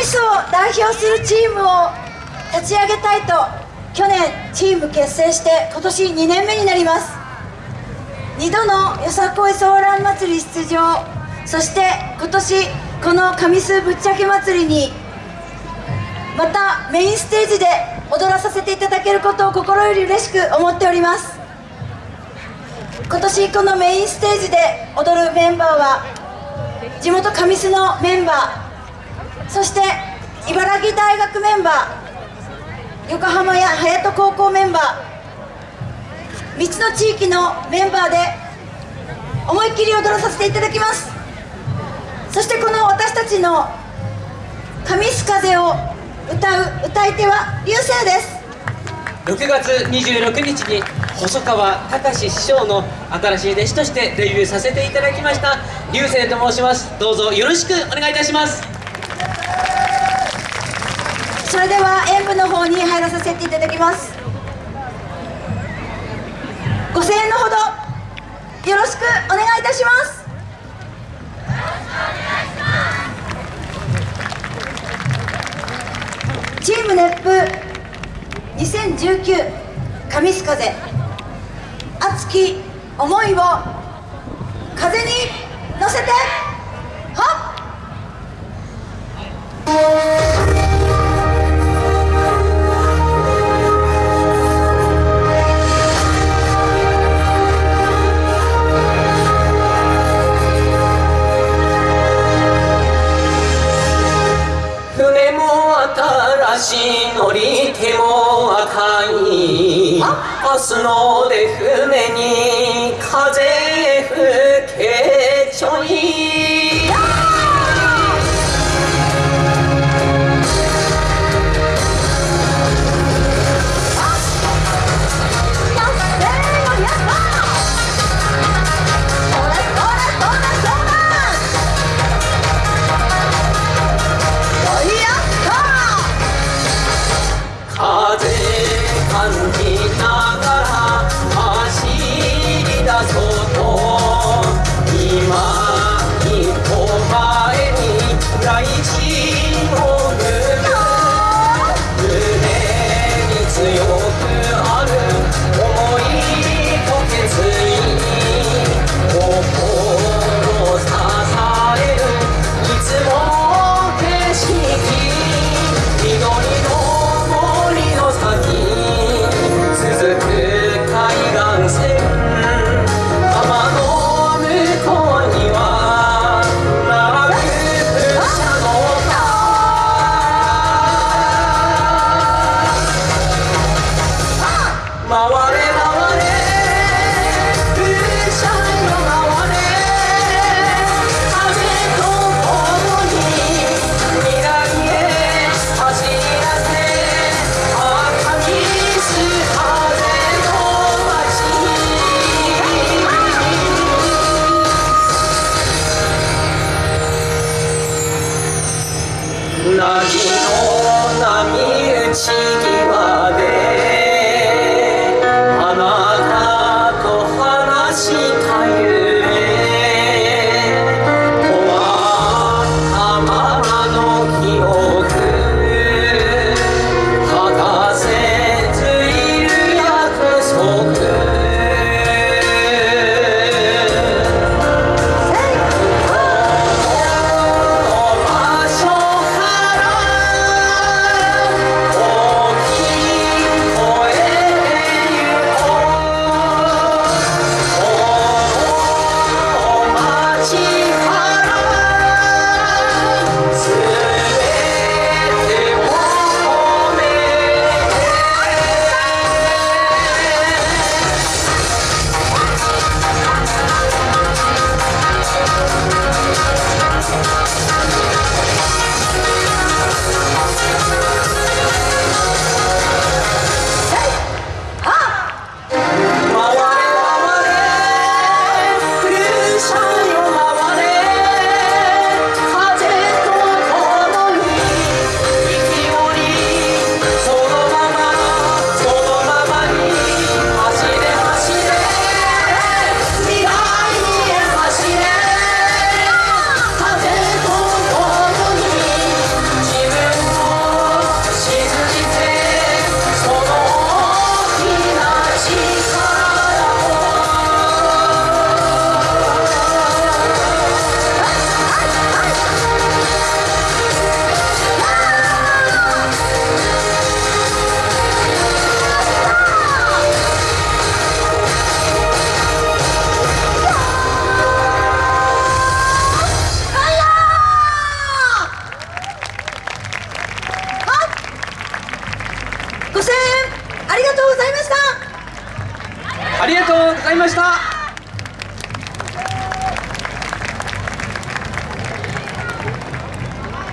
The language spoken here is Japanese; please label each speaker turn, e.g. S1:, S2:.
S1: ミスを代表するチームを立ち上げたいと去年チーム結成して今年2年目になります。2度のよさこいソーラン祭り出場そして今年この神栖ぶっちゃけ祭りにまたメインステージで踊らさせていただけることを心より嬉しく思っております。今年このメインステージで踊るメンバーは地元神栖のメンバーそして茨城大学メンバー横浜や隼人高校メンバー3つの地域のメンバーで思いっきり踊らさせていただきます。そしてこの私たちの「神栖風」を歌う歌い手は流星です。
S2: 6月26日に細川隆師匠の新しい弟子としてデビューさせていただきました流星と申します。どうぞよろしくお願いいたします。
S1: それでは演舞の方に入らさせていただきます。ご声援のほどよろしくお願いいたします。チーム熱風2019神須風。熱き思いを風に乗
S3: り手も赤い。明日の出船に風吹けなぎの波打ち際
S2: 5000円ありがとうございました
S4: ありがとうございました。